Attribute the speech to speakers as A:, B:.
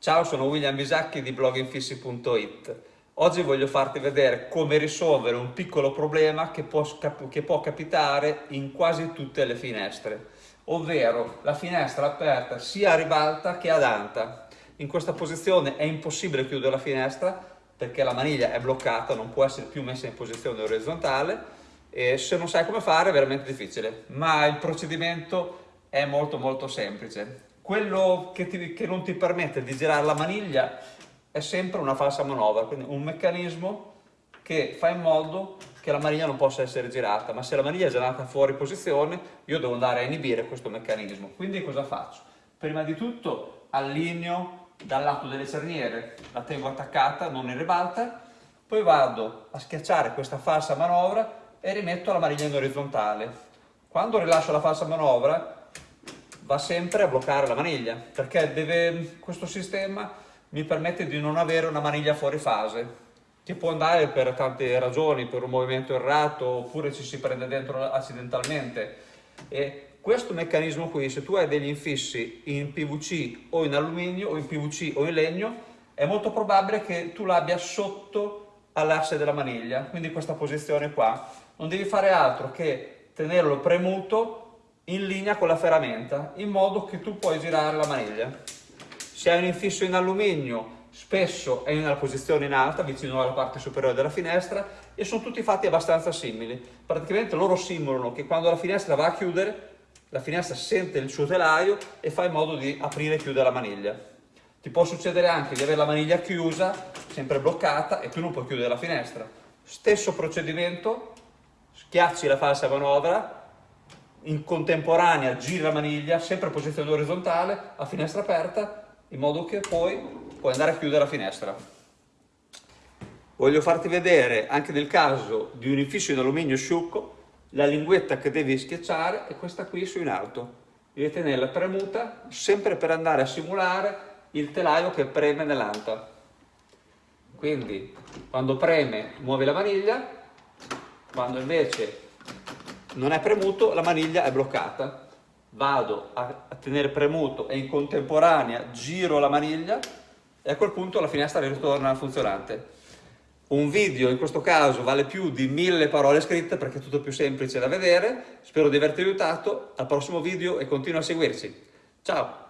A: Ciao, sono William Bisacchi di bloginfissi.it. Oggi voglio farti vedere come risolvere un piccolo problema che può, che può, capitare in quasi tutte le finestre, ovvero la finestra aperta sia a ribalta che ad anta. In questa posizione è impossibile chiudere la finestra perché la maniglia è bloccata, non può essere più messa in posizione orizzontale e se non sai come fare è veramente difficile, ma il procedimento è molto molto semplice quello che, ti, che non ti permette di girare la maniglia è sempre una falsa manovra, quindi un meccanismo che fa in modo che la maniglia non possa essere girata, ma se la maniglia è girata fuori posizione io devo andare a inibire questo meccanismo. Quindi cosa faccio? Prima di tutto allineo dal lato delle cerniere, la tengo attaccata, non in ribalta, poi vado a schiacciare questa falsa manovra e rimetto la maniglia in orizzontale. Quando rilascio la falsa manovra va sempre a bloccare la maniglia, perché deve, questo sistema mi permette di non avere una maniglia fuori fase, che può andare per tante ragioni, per un movimento errato, oppure ci si prende dentro accidentalmente. E questo meccanismo qui, se tu hai degli infissi in PVC o in alluminio, o in PVC o in legno, è molto probabile che tu l'abbia sotto all'asse della maniglia, quindi questa posizione qua. Non devi fare altro che tenerlo premuto in linea con la ferramenta in modo che tu puoi girare la maniglia. Se hai un infisso in alluminio spesso è nella posizione in alta vicino alla parte superiore della finestra e sono tutti fatti abbastanza simili. Praticamente loro simulano che quando la finestra va a chiudere la finestra sente il suo telaio e fa in modo di aprire e chiudere la maniglia. Ti può succedere anche di avere la maniglia chiusa, sempre bloccata e tu non puoi chiudere la finestra. Stesso procedimento, schiacci la falsa manovra, in contemporanea giri la maniglia, sempre a posizione orizzontale, a finestra aperta, in modo che poi puoi andare a chiudere la finestra. Voglio farti vedere, anche nel caso di un infisso in alluminio sciucco, la linguetta che devi schiacciare è questa qui su in alto. Devi tenerla premuta, sempre per andare a simulare il telaio che preme nell'anta. Quindi, quando preme, muovi la maniglia, quando invece non è premuto, la maniglia è bloccata. Vado a, tenere premuto e in contemporanea giro la maniglia e a quel punto la finestra ritorna funzionante. Un video in questo caso vale più di mille parole scritte perché è tutto più semplice da vedere. Spero di averti aiutato. Al prossimo video e continua a seguirci. Ciao!